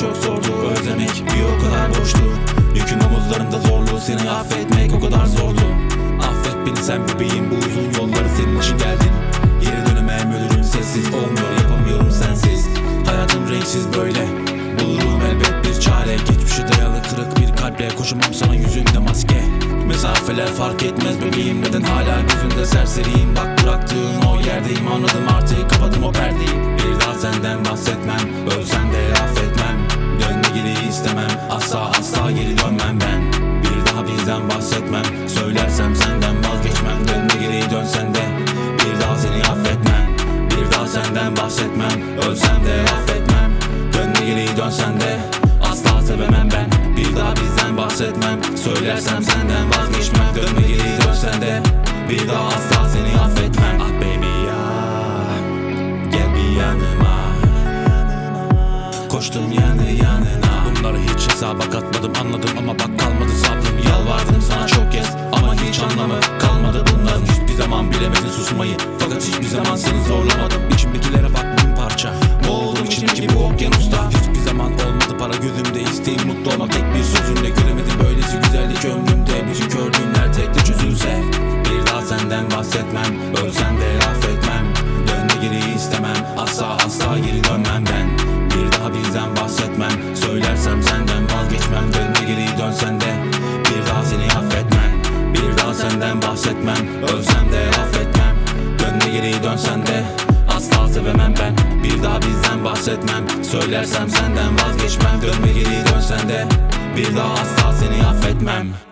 çok zordu Özlemek bir o kadar boştu. Yüküm omuzlarında zorluğu seni affetmek o kadar zordu. Affet beni sen bebeğim bu uzun yolları senin için geldim Geri dönemem ölürüm sessiz olmuyor yapamıyorum sensiz. Hayatım renksiz böyle Bulurum elbet bir çare. Geçmişe dayalı kırık bir kalple Koşamam sana yüzünde maske. Mesafeler fark etmez bebeğim Neden hala gözünde serseriyim? Bak bıraktığın o yerdeyim Anladım artık kapadım o perdeyi. Bir daha senden bahsetmem bahsetmem Söylersem senden vazgeçmem. Dönme geri dönsen de Bir daha asla seni affetmem. Ah baby ya. Gel bir yanıma. Koştum yanı yanına. Bunları hiç hesaba katmadım anladım ama bak kalmadı sabrım. Yalvardım sana çok kez ama hiç anlamı kalmadı bunların. Hiçbir zaman bilemedin susmayı fakat hiçbir zaman seni zorlamadım. İçimdekilere bak bin parça. Boğuldum içimdeki bu okyanusta. Hiçbir zaman olmadı para gözümde. İsteğim mutlu olmak tek bahsetmem Ölsem de affetmem. Dönme geri istemem Asla asla geri dönmem ben. Bir daha bizden bahsetmem Söylersem senden vazgeçmem. Dönme geri dönsen de Bir daha seni affetmem. Bir daha senden bahsetmem Ölsem de affetmem. Dönme geri dönsen de Asla sevemem ben. Bir daha bizden bahsetmem Söylersem senden vazgeçmem. Dönme geri dönsen de Bir daha asla seni affetmem